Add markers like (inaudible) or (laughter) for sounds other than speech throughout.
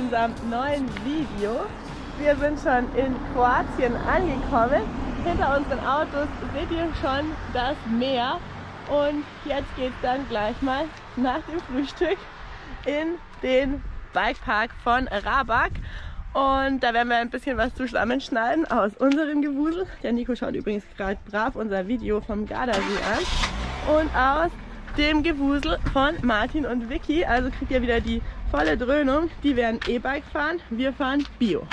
unserem neuen Video. Wir sind schon in Kroatien angekommen. Hinter unseren Autos seht ihr schon das Meer. Und jetzt geht es dann gleich mal nach dem Frühstück in den Bikepark von Rabak. Und da werden wir ein bisschen was zusammenschneiden aus unserem Gewusel. Der Nico schaut übrigens gerade brav unser Video vom Gardasee an. Und aus dem Gewusel von Martin und Vicky. Also kriegt ihr wieder die volle Dröhnung. Die werden E-Bike fahren, wir fahren Bio.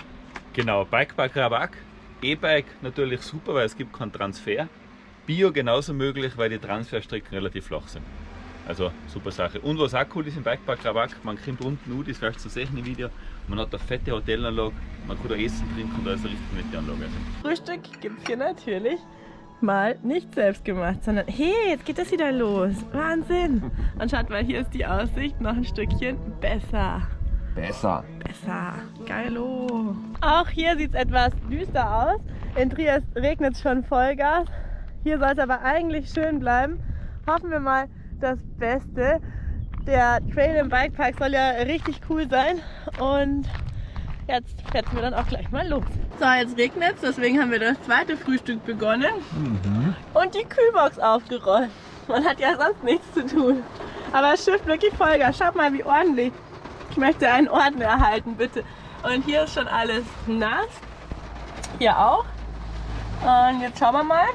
Genau, Bikepark Rabak. E-Bike natürlich super, weil es gibt keinen Transfer. Bio genauso möglich, weil die Transferstrecken relativ flach sind. Also super Sache. Und was auch cool ist im Bikepark Rabak, man kommt unten nur, das wirst du sehen im Video, man hat eine fette Hotelanlage, man kann da essen, trinken, da ist eine richtig nette Anlage. Frühstück gibt es hier natürlich mal nicht selbst gemacht, sondern hey, jetzt geht das wieder los. Wahnsinn. Und schaut mal, hier ist die Aussicht noch ein Stückchen besser. Besser. Besser. Geilo. Auch hier sieht es etwas düster aus. In Triest regnet es schon Vollgas. Hier soll es aber eigentlich schön bleiben. Hoffen wir mal, das Beste. Der Trail im Bikepark soll ja richtig cool sein und jetzt fetzen wir dann auch gleich mal los. So, jetzt regnet es, deswegen haben wir das zweite Frühstück begonnen mhm. und die Kühlbox aufgerollt. Man hat ja sonst nichts zu tun. Aber es schifft wirklich Vollgas. Schaut mal, wie ordentlich. Ich möchte einen Orden erhalten, bitte. Und hier ist schon alles nass. Hier auch. Und jetzt schauen wir mal,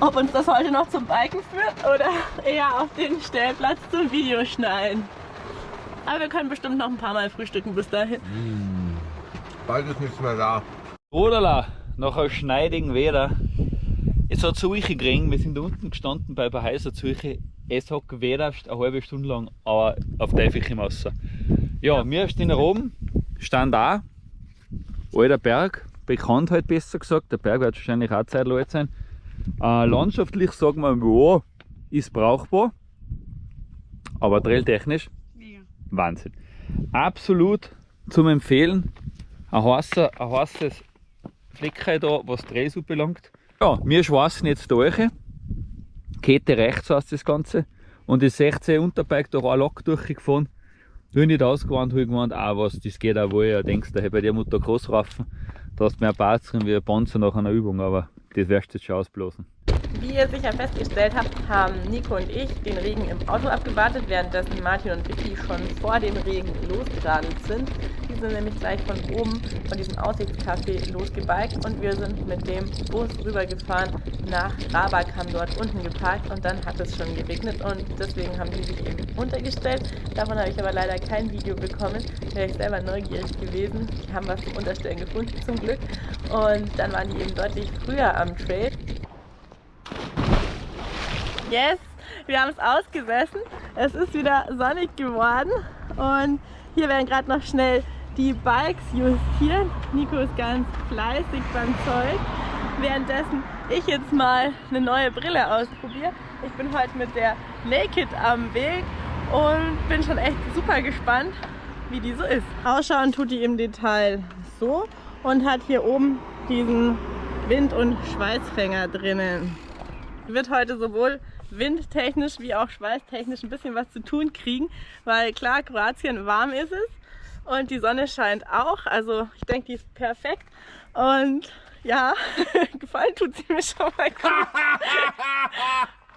ob uns das heute noch zum Biken führt oder eher auf den Stellplatz zum Videoschneiden. Aber wir können bestimmt noch ein paar Mal frühstücken bis dahin. Mmh. Bald ist nichts mehr da. Odala, nach einem schneidigen Wetter. Es hat solche gekriegt, wir sind unten gestanden bei ein heißer solche. Es hat gewedert, eine halbe Stunde lang, aber auf Teufel im Wasser. Ja, wir stehen da oben, stand da, alter Berg, bekannt halt besser gesagt, der Berg wird wahrscheinlich auch Zeit alt sein. Äh, landschaftlich sagen wir, ja, ist brauchbar, aber trailtechnisch Wahnsinn. Absolut zum Empfehlen. Ein heißer, ein heißes Fleckchen da, was Trails belangt. Ja, wir schweißen jetzt durch. Kette rechts heißt das Ganze. Und das 16 Unterbike durch eine Lok durchgefahren. Bin nicht ausgewandt, habe ich gemeint, ah was, das geht auch wohl. Ja, denkst du, bei der Mutter Großraffen, da hast du mehr Parts drin wie ein Panzer nach einer Übung, aber das wirst du jetzt schon ausblasen. Wie ihr sicher festgestellt habt, haben Nico und ich den Regen im Auto abgewartet, währenddessen Martin und Vicky schon vor dem Regen losgeradelt sind. Die sind nämlich gleich von oben, von diesem Aussichtscafé losgebiked und wir sind mit dem Bus rübergefahren nach Rabak, haben dort unten geparkt und dann hat es schon geregnet und deswegen haben die sich eben untergestellt. Davon habe ich aber leider kein Video bekommen, wäre ich selber neugierig gewesen. Die haben was zum Unterstellen gefunden zum Glück und dann waren die eben deutlich früher am Trail. Yes, wir haben es ausgesessen. Es ist wieder sonnig geworden und hier werden gerade noch schnell die Bikes justiert. Nico ist ganz fleißig beim Zeug. Währenddessen ich jetzt mal eine neue Brille ausprobiere. Ich bin heute mit der Naked am Weg und bin schon echt super gespannt, wie die so ist. Ausschauen tut die im Detail so und hat hier oben diesen Wind- und Schweißfänger drinnen. Wird heute sowohl windtechnisch wie auch schweißtechnisch ein bisschen was zu tun kriegen, weil klar, Kroatien warm ist es und die Sonne scheint auch, also ich denke, die ist perfekt und ja, (laughs) gefallen tut sie mir schon mal gut.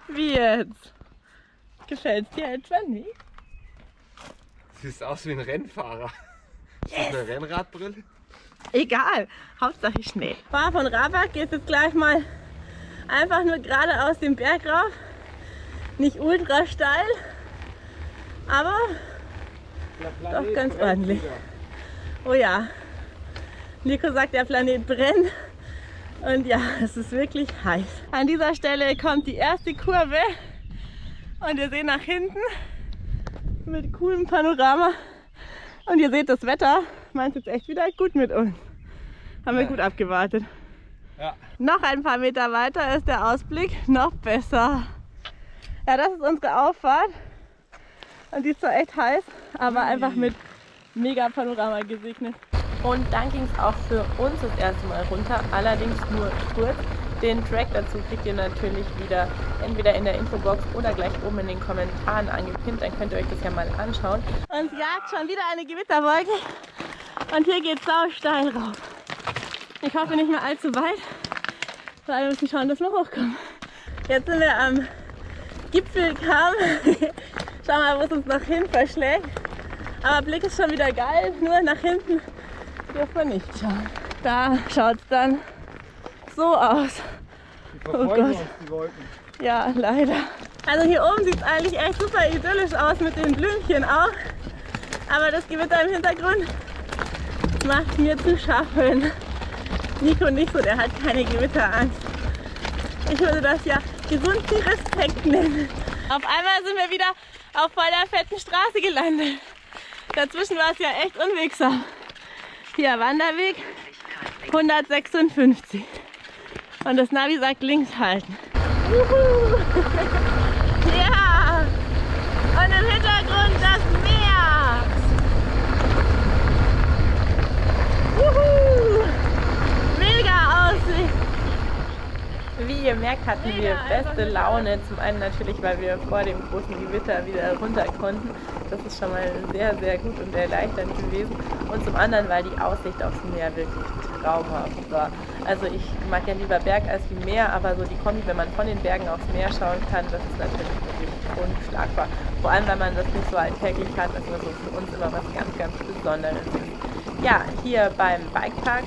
wie jetzt? Gefällt es dir etwa nicht? Siehst aus wie ein Rennfahrer. Ist yes. das eine Rennradbrille? Egal, Hauptsache Schnee. Fahr von Rabak geht jetzt gleich mal einfach nur gerade aus dem Berg rauf nicht ultra steil, aber doch ganz ordentlich. Oh ja, Nico sagt, der Planet brennt. Und ja, es ist wirklich heiß. An dieser Stelle kommt die erste Kurve und ihr seht nach hinten mit coolem Panorama. Und ihr seht das Wetter, meint jetzt echt wieder gut mit uns. Haben wir gut abgewartet. Ja. Noch ein paar Meter weiter ist der Ausblick noch besser. Ja, das ist unsere Auffahrt. Und die ist zwar echt heiß, aber einfach mit mega Panorama gesegnet. Und dann ging es auch für uns das erste Mal runter, allerdings nur kurz. Den Track dazu kriegt ihr natürlich wieder entweder in der Infobox oder gleich oben in den Kommentaren angepinnt. Dann könnt ihr euch das ja mal anschauen. Uns jagt schon wieder eine Gewitterwolke und hier geht es sau steil rauf. Ich hoffe nicht mehr allzu weit, weil wir müssen schauen, dass wir hochkommen. Jetzt sind wir am Gipfelkamm. (laughs) Schauen wir mal, wo es uns noch hin verschlägt. Aber Blick ist schon wieder geil, nur nach hinten dürfen wir nicht schauen. Da schaut es dann so aus. Die uns, die Wolken. Ja, leider. Also hier oben sieht es eigentlich echt super idyllisch aus mit den Blümchen auch. Aber das Gewitter im Hintergrund macht mir zu schaffen. Nico nicht so, der hat keine Gewitterangst. Ich würde das ja gesunden Respekt nennen. Auf einmal sind wir wieder auf voll der fetten Straße gelandet. Dazwischen war es ja echt unwegsam. Hier Wanderweg 156. Und das Navi sagt links halten. Juhu. (laughs) Ja! Und im Hintergrund das Meer. Juhu. Mega Aussicht. Wie ihr merkt, hatten wir beste Laune. Zum einen natürlich, weil wir vor dem großen Gewitter wieder runter konnten. Das ist schon mal sehr, sehr gut und erleichternd gewesen. Und zum anderen, weil die Aussicht aufs Meer wirklich traumhaft war. Also ich mag ja lieber Berg als wie Meer, aber so die Kombi, wenn man von den Bergen aufs Meer schauen kann, das ist natürlich wirklich unschlagbar. Vor allem, weil man das nicht so alltäglich hat, das ist so für uns immer was ganz, ganz Besonderes. Ja, hier beim Bikepark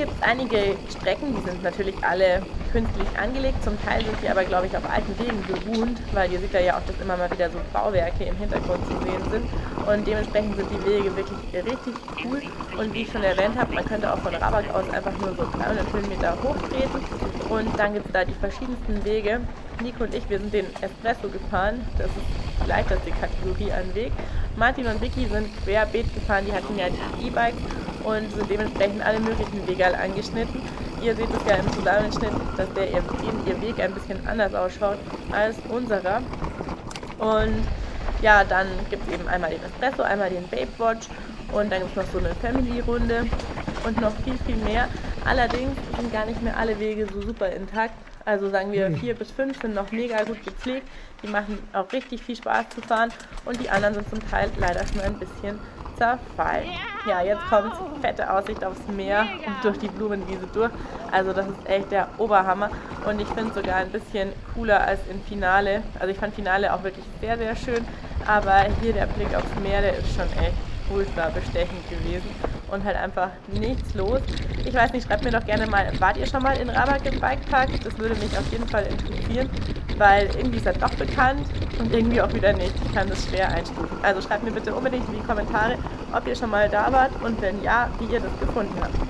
gibt es einige Strecken, die sind natürlich alle künstlich angelegt. Zum Teil sind sie aber, glaube ich, auf alten Wegen beruht, weil ihr seht ja auch, dass immer mal wieder so Bauwerke im Hintergrund zu sehen sind. Und dementsprechend sind die Wege wirklich richtig cool. Und wie ich schon erwähnt habe, man könnte auch von Rabak aus einfach nur so 300 Höhenmeter hochtreten. Und dann gibt es da die verschiedensten Wege. Nico und ich, wir sind den Espresso gefahren. Das ist die leichteste Kategorie an Weg. Martin und Vicky sind querbeet gefahren, die hatten ja die E-Bikes und sind dementsprechend alle möglichen Wege angeschnitten. Ihr seht es ja im Zusammenschnitt, dass der ihr, ihr Weg ein bisschen anders ausschaut als unserer. Und ja, dann gibt es eben einmal den Espresso, einmal den Babe Watch und dann gibt es noch so eine Family-Runde und noch viel, viel mehr. Allerdings sind gar nicht mehr alle Wege so super intakt. Also sagen wir vier bis fünf sind noch mega gut gepflegt. Die machen auch richtig viel Spaß zu fahren und die anderen sind zum Teil leider schon ein bisschen zerfallen. Ja, jetzt kommt fette Aussicht aufs Meer und durch die Blumenwiese durch. Also das ist echt der Oberhammer und ich finde es sogar ein bisschen cooler als im Finale. Also ich fand Finale auch wirklich sehr, sehr schön, aber hier der Blick aufs Meer, der ist schon echt ultra bestechend gewesen und halt einfach nichts los. Ich weiß nicht, schreibt mir doch gerne mal, wart ihr schon mal in Rabak im Bikepark? Das würde mich auf jeden Fall interessieren, weil irgendwie ist er doch bekannt und irgendwie auch wieder nicht. Ich kann das schwer einstufen. Also schreibt mir bitte unbedingt in die Kommentare, ob ihr schon mal da wart und wenn ja, wie ihr das gefunden habt.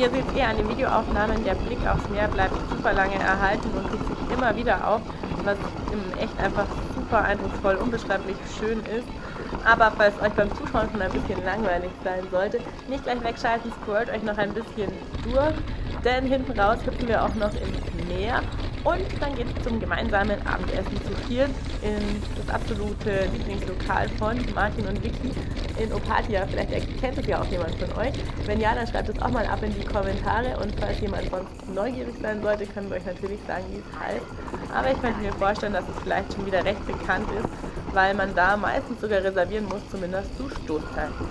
Ihr seht eher an den Videoaufnahmen, der Blick aufs Meer bleibt super lange erhalten und tut sich immer wieder auf, was im echt einfach super eindrucksvoll, unbeschreiblich schön ist. Aber falls euch beim Zuschauen schon ein bisschen langweilig sein sollte, nicht gleich wegschalten, scrollt euch noch ein bisschen durch, denn hinten raus hüpfen wir auch noch ins Meer und dann geht es zum gemeinsamen Abendessen zu viert in das absolute Lieblingslokal von Martin und Vicky in Opatia. Vielleicht erkennt es ja auch jemand von euch. Wenn ja, dann schreibt es auch mal ab in die Kommentare und falls jemand sonst neugierig sein sollte, können wir euch natürlich sagen, wie es heißt. Aber ich könnte mir vorstellen, dass es vielleicht schon wieder recht bekannt ist, weil man da meistens sogar reservieren muss, zumindest zu Stoßzeiten.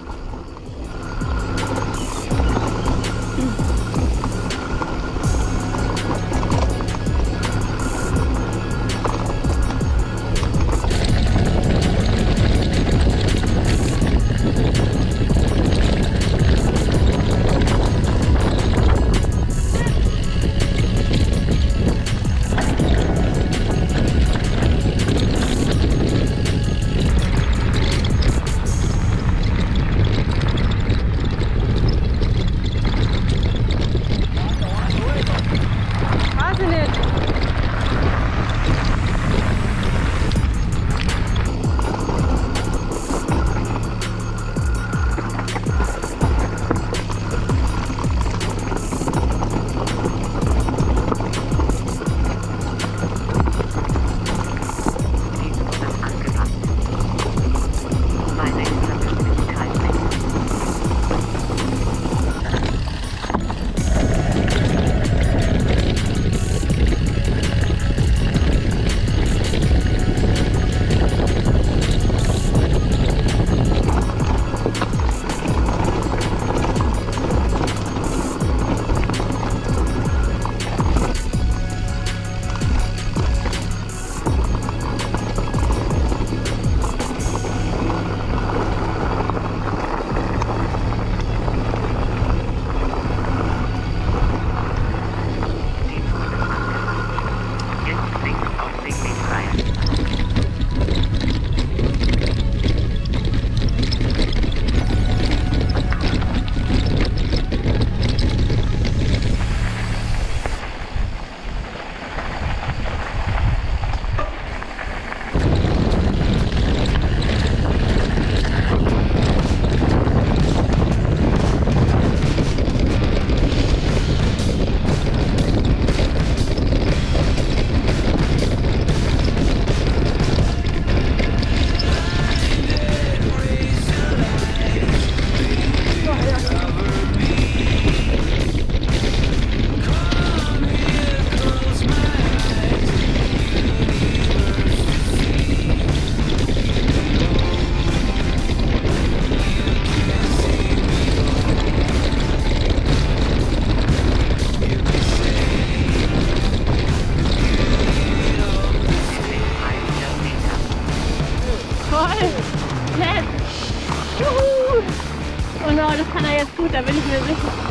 Oh no, das kann er jetzt gut, da bin ich mir sicher.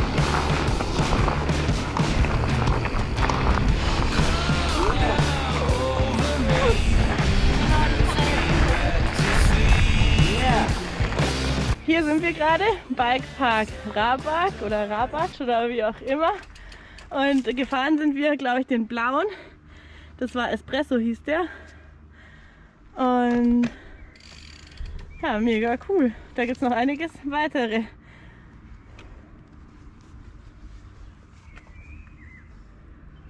Hier sind wir gerade, Bikepark Rabak oder Rabatsch oder wie auch immer. Und gefahren sind wir, glaube ich, den blauen. Das war Espresso hieß der. Und ja, mega cool. Da gibt es noch einiges weitere.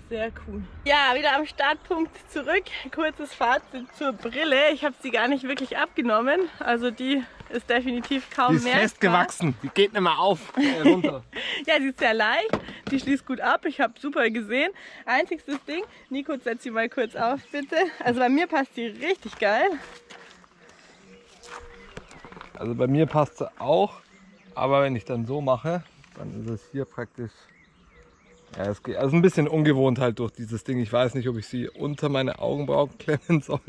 Sehr cool. Ja, wieder am Startpunkt zurück. Kurzes Fazit zur Brille. Ich habe sie gar nicht wirklich abgenommen. Also die ist definitiv kaum Die ist mehr. festgewachsen. Die geht nicht mehr auf. Äh, runter. (laughs) Ja, sie ist sehr leicht. Die schließt gut ab. Ich habe super gesehen. Einziges Ding, Nico, setz sie mal kurz auf, bitte. Also bei mir passt sie richtig geil. Also bei mir passt sie auch. Aber wenn ich dann so mache, dann ist es hier praktisch. Ja, es geht. Also ein bisschen ungewohnt halt durch dieses Ding. Ich weiß nicht, ob ich sie unter meine Augenbrauen (laughs) klemmen soll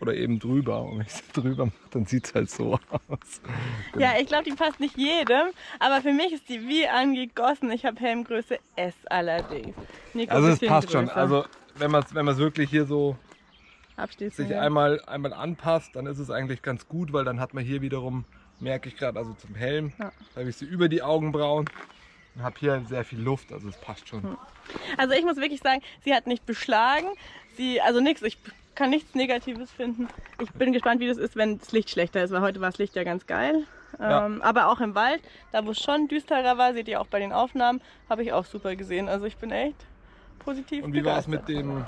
oder eben drüber. Und wenn ich sie drüber mache, dann sieht es halt so (laughs) aus. Ja, ich glaube, die passt nicht jedem, aber für mich ist die wie angegossen. Ich habe Helmgröße S allerdings. Nico, Also es passt schon. größer. Also wenn man es wenn man's wirklich hier so Abschließend, sich ja. einmal, einmal anpasst, dann ist es eigentlich ganz gut, weil dann hat man hier wiederum, merke ich gerade, also zum Helm, Ja. da habe ich sie über die Augenbrauen und habe hier sehr viel Luft, also es passt schon. Also ich muss wirklich sagen, sie hat nicht beschlagen. Sie, also nichts, ich kann nichts Negatives finden. Ich bin gespannt, wie das ist, wenn das Licht schlechter ist, weil heute war das Licht ja ganz geil. Ja. Ähm, aber auch im Wald, da wo es schon düsterer war, seht ihr auch bei den Aufnahmen, habe ich auch super gesehen. Also ich bin echt positiv Und wie war es mit dem,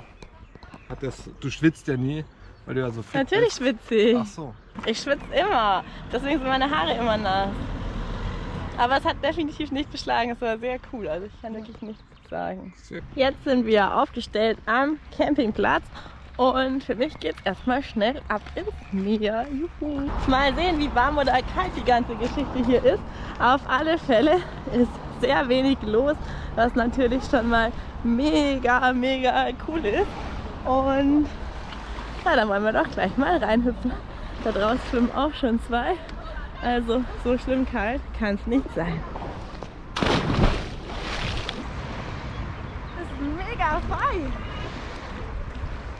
hat das, du schwitzt ja nie, weil du ja so fit Natürlich bist. schwitze ich. Ach so. Ich schwitze immer. Deswegen sind meine Haare immer nass. Aber es hat definitiv nicht beschlagen. Es war sehr cool. Also ich kann wirklich nichts sagen. Jetzt sind wir aufgestellt am Campingplatz. Und für mich geht es erstmal schnell ab ins Meer. Juhu. Mal sehen, wie warm oder kalt die ganze Geschichte hier ist. Auf alle Fälle ist sehr wenig los, was natürlich schon mal mega, mega cool ist. Und ja, dann wollen wir doch gleich mal reinhüpfen. Da draußen schwimmen auch schon zwei. Also so schlimm kalt kann es nicht sein. Das ist mega frei.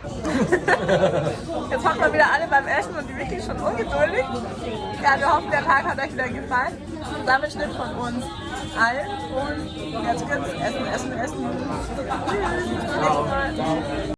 (laughs) Jetzt hocken wir wieder alle beim Essen und die wirklich schon ungeduldig. Ja, wir hoffen, der Tag hat euch wieder gefallen. Zusammenschnitt von uns allen. Und jetzt gibt's Essen, Essen, Essen. Tschüss, bis.